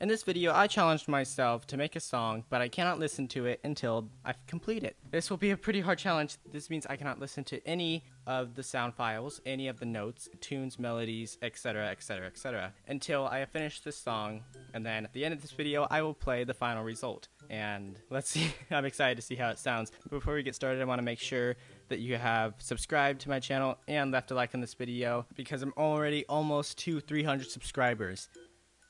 In this video, I challenged myself to make a song, but I cannot listen to it until I complete it. This will be a pretty hard challenge. This means I cannot listen to any of the sound files, any of the notes, tunes, melodies, etc., etc., etc., until I have finished this song, and then at the end of this video, I will play the final result. And let's see, I'm excited to see how it sounds. Before we get started, I want to make sure that you have subscribed to my channel and left a like on this video because I'm already almost to 300 subscribers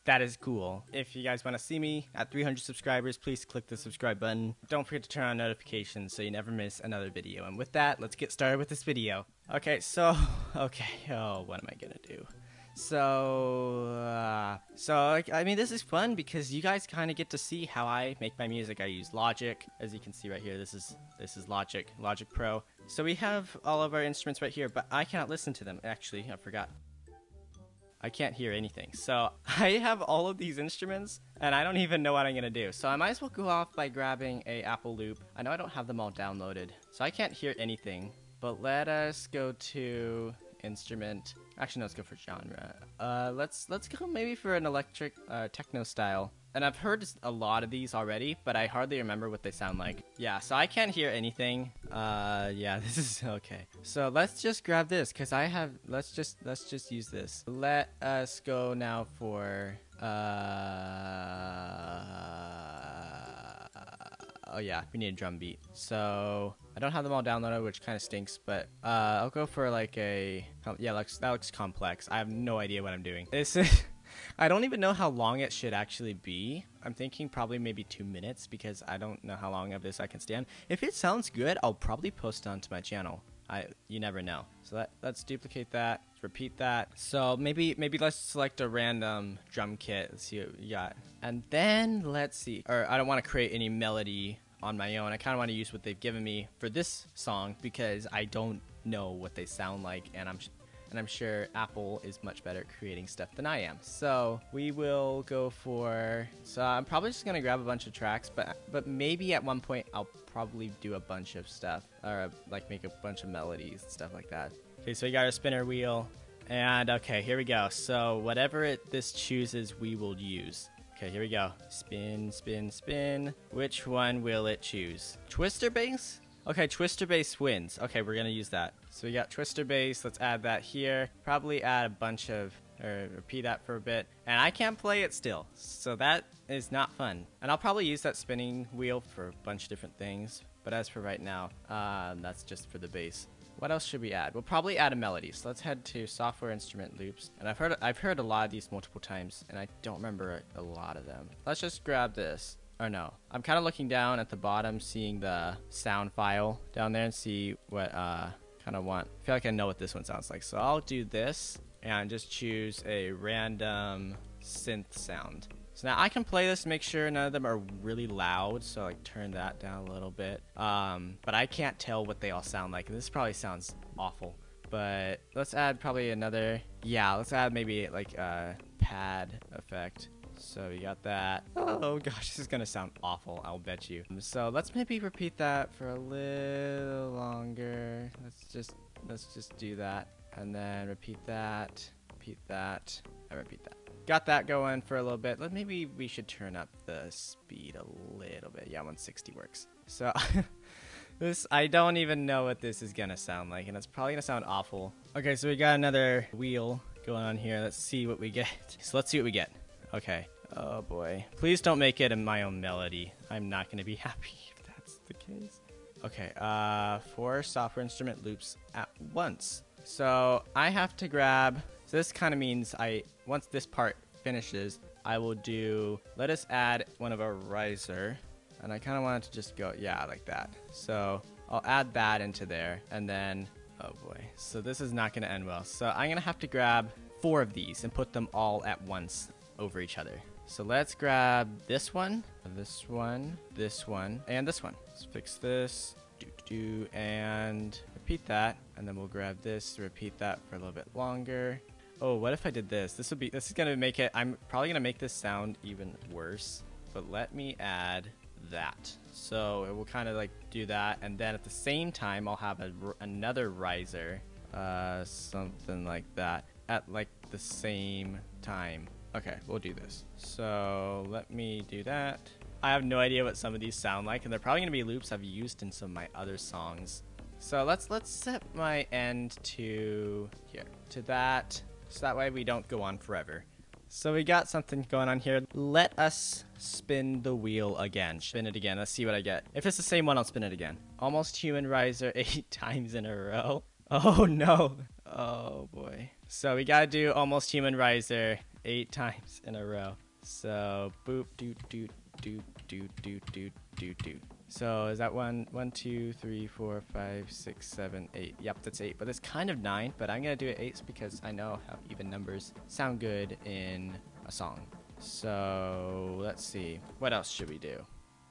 that is cool. If you guys want to see me at 300 subscribers, please click the subscribe button. Don't forget to turn on notifications so you never miss another video. And with that, let's get started with this video. Okay, so, okay, oh, what am I gonna do? So, uh, so I mean, this is fun because you guys kind of get to see how I make my music. I use Logic, as you can see right here. This is this is Logic, Logic Pro. So we have all of our instruments right here, but I cannot listen to them. Actually, I forgot. I can't hear anything. So I have all of these instruments and I don't even know what I'm gonna do. So I might as well go off by grabbing a Apple Loop. I know I don't have them all downloaded, so I can't hear anything. But let us go to instrument. Actually, no, let's go for genre. Uh, let's let's go maybe for an electric uh, techno style. And I've heard a lot of these already, but I hardly remember what they sound like. Yeah, so I can't hear anything. Uh, yeah, this is okay. So let's just grab this, because I have, let's just, let's just use this. Let us go now for, uh, oh yeah, we need a drum beat. So I don't have them all downloaded, which kind of stinks, but uh, I'll go for like a, yeah, that looks, that looks complex. I have no idea what I'm doing. This is, I don't even know how long it should actually be. I'm thinking probably maybe two minutes because I don't know how long of this I can stand. If it sounds good, I'll probably post onto my channel. I you never know. So let, let's duplicate that, repeat that. So maybe maybe let's select a random drum kit. Let's see what we got. And then let's see. Or I don't want to create any melody on my own. I kind of want to use what they've given me for this song because I don't know what they sound like and I'm and I'm sure Apple is much better at creating stuff than I am. So we will go for. So I'm probably just gonna grab a bunch of tracks, but but maybe at one point I'll probably do a bunch of stuff or like make a bunch of melodies and stuff like that. Okay, so we got our spinner wheel, and okay, here we go. So whatever it this chooses, we will use. Okay, here we go. Spin, spin, spin. Which one will it choose? Twister bass? Okay, twister Bass wins. Okay, we're gonna use that. So we got twister Bass, Let's add that here. Probably add a bunch of, or repeat that for a bit. And I can't play it still, so that is not fun. And I'll probably use that spinning wheel for a bunch of different things. But as for right now, uh, that's just for the bass. What else should we add? We'll probably add a melody. So let's head to software instrument loops. And I've heard I've heard a lot of these multiple times, and I don't remember a lot of them. Let's just grab this. Or no, I'm kind of looking down at the bottom, seeing the sound file down there and see what uh, kind of want. I feel like I know what this one sounds like. So I'll do this and just choose a random synth sound. So now I can play this, make sure none of them are really loud. So like turn that down a little bit. Um, but I can't tell what they all sound like. This probably sounds awful. But let's add probably another. Yeah, let's add maybe like a pad effect. So you got that. Oh gosh, this is gonna sound awful, I'll bet you. So let's maybe repeat that for a little longer. Let's just let's just do that. And then repeat that, repeat that, and repeat that. Got that going for a little bit. Let maybe we should turn up the speed a little bit. Yeah, 160 works. So this I don't even know what this is gonna sound like, and it's probably gonna sound awful. Okay, so we got another wheel going on here. Let's see what we get. So let's see what we get. Okay. Oh boy. Please don't make it in my own melody. I'm not going to be happy if that's the case. Okay, uh, four software instrument loops at once. So I have to grab, so this kind of means I, once this part finishes, I will do, let us add one of our riser. And I kind of want it to just go, yeah, like that. So I'll add that into there and then, oh boy. So this is not going to end well. So I'm going to have to grab four of these and put them all at once over each other. So let's grab this one, this one, this one, and this one. Let's fix this, do, do, and repeat that. And then we'll grab this, repeat that for a little bit longer. Oh, what if I did this? This would be, this is gonna make it, I'm probably gonna make this sound even worse, but let me add that. So it will kind of like do that. And then at the same time, I'll have a, another riser, uh, something like that at like the same time. Okay, we'll do this. So let me do that. I have no idea what some of these sound like, and they're probably gonna be loops I've used in some of my other songs. So let's let's set my end to here to that, so that way we don't go on forever. So we got something going on here. Let us spin the wheel again. Spin it again. Let's see what I get. If it's the same one, I'll spin it again. Almost human riser eight times in a row. Oh no. Oh boy. So we gotta do almost human riser eight times in a row. So boop doot doot doot doot doot doot doot doot. So is that one, one, two, three, four, five, six, seven, eight? Yep, that's eight. But it's kind of nine. But I'm gonna do it eight because I know how even numbers sound good in a song. So let's see. What else should we do?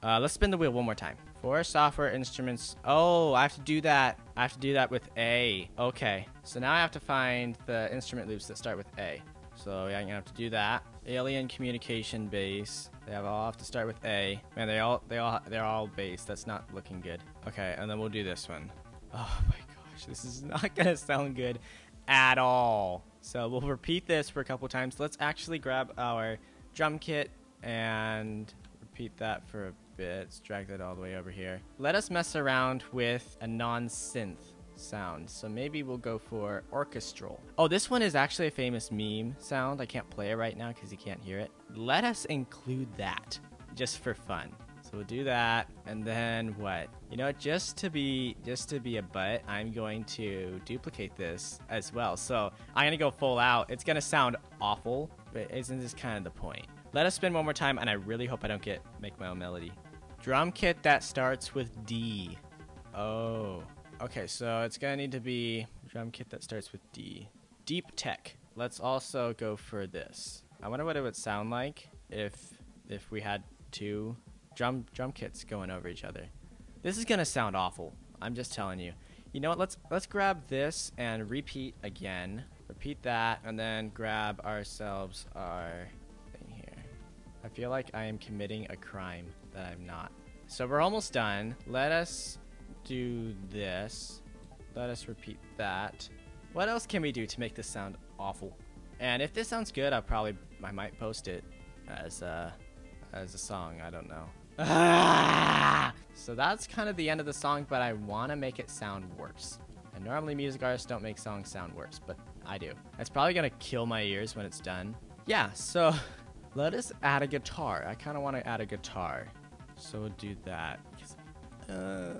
Uh, let's spin the wheel one more time. For software instruments. Oh, I have to do that. I have to do that with A. Okay. So now I have to find the instrument loops that start with A. So yeah, I'm gonna have to do that. Alien communication bass. They have all have to start with A. Man, they all they all they're all bass. That's not looking good. Okay, and then we'll do this one. Oh my gosh, this is not gonna sound good at all. So we'll repeat this for a couple times. Let's actually grab our drum kit and repeat that for a bit. Let's drag that all the way over here. Let us mess around with a non-synth sound. So maybe we'll go for orchestral. Oh, this one is actually a famous meme sound. I can't play it right now because you can't hear it. Let us include that just for fun. So we'll do that, and then what? You know, just to be just to be a butt, I'm going to duplicate this as well. So I'm gonna go full out. It's gonna sound awful, but isn't this kind of the point? Let us spin one more time, and I really hope I don't get make my own melody. Drum kit that starts with D. Oh. Okay, so it's gonna need to be drum kit that starts with D. Deep tech. Let's also go for this. I wonder what it would sound like if if we had two drum drum kits going over each other. This is gonna sound awful. I'm just telling you. You know what? Let's let's grab this and repeat again. Repeat that, and then grab ourselves our thing here. I feel like I am committing a crime that I'm not. So we're almost done. Let us do this. Let us repeat that. What else can we do to make this sound awful? And if this sounds good, I'll probably I might post it as a as a song. I don't know. Ah! So that's kind of the end of the song, but I want to make it sound worse. And normally music artists don't make songs sound worse, but I do. It's probably gonna kill my ears when it's done. Yeah, so let us add a guitar. I kind of want to add a guitar. So we'll do that. Uh,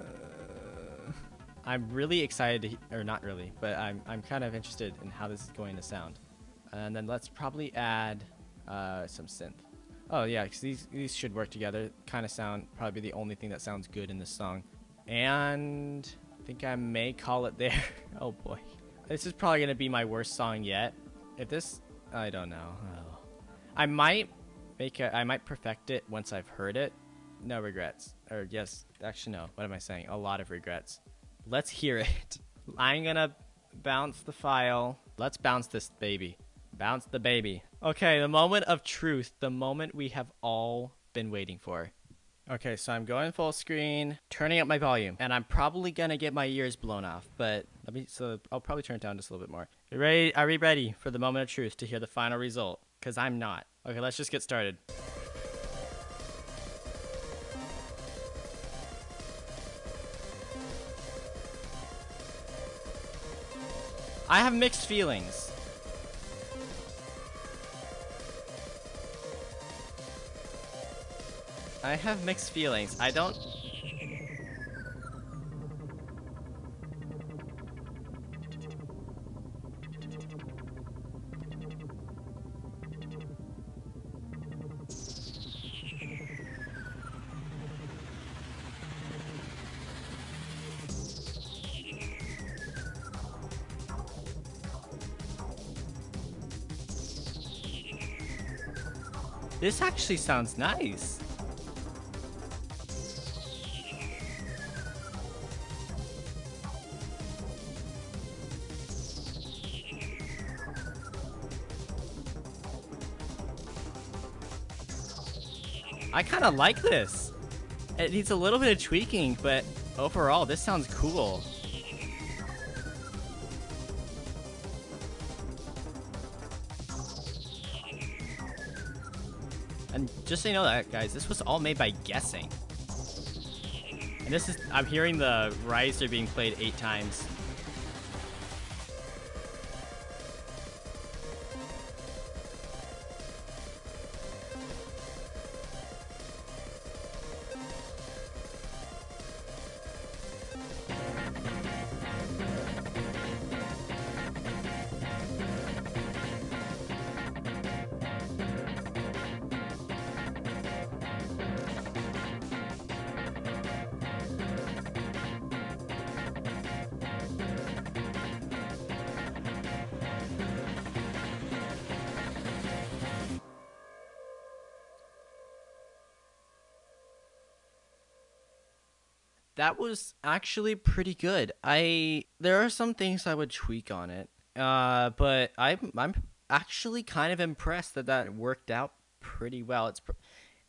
I'm really excited, to, or not really, but I'm, I'm kind of interested in how this is going to sound. And then let's probably add uh, some synth. Oh yeah, because these, these should work together. Kind of sound probably the only thing that sounds good in this song. And I think I may call it there. oh boy. This is probably going to be my worst song yet. If this, I don't know. Oh. I might make it, I might perfect it once I've heard it. No regrets. Or yes, actually no. What am I saying? A lot of regrets. Let's hear it. I'm gonna bounce the file. Let's bounce this baby. Bounce the baby. Okay, the moment of truth. The moment we have all been waiting for. Okay, so I'm going full screen, turning up my volume, and I'm probably gonna get my ears blown off, but let me, so I'll probably turn it down just a little bit more. You ready? Are we ready for the moment of truth to hear the final result? Because I'm not. Okay, let's just get started. I have mixed feelings. I have mixed feelings. I don't... This actually sounds nice. I kind of like this. It needs a little bit of tweaking, but overall, this sounds cool. And just so you know that, guys, this was all made by guessing. And this is, I'm hearing the riser being played eight times. That was actually pretty good. I there are some things I would tweak on it, uh, but I'm I'm actually kind of impressed that that worked out pretty well. It's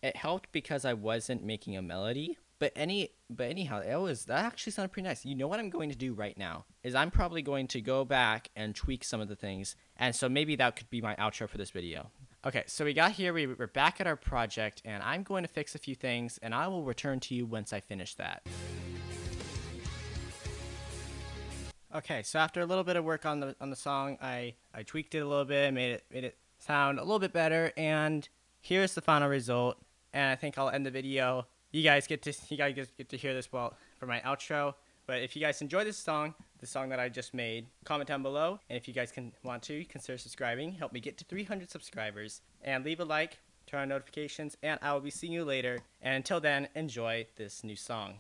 it helped because I wasn't making a melody, but any but anyhow, it was that actually sounded pretty nice. You know what I'm going to do right now is I'm probably going to go back and tweak some of the things, and so maybe that could be my outro for this video. Okay, so we got here, we, we're back at our project, and I'm going to fix a few things, and I will return to you once I finish that. Okay, so after a little bit of work on the on the song, I, I tweaked it a little bit, made it made it sound a little bit better, and here's the final result. And I think I'll end the video. You guys get to you guys get to hear this well for my outro. But if you guys enjoy this song, the song that I just made, comment down below. And if you guys can want to, consider subscribing. Help me get to 300 subscribers. And leave a like, turn on notifications, and I will be seeing you later. And until then, enjoy this new song.